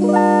Bye.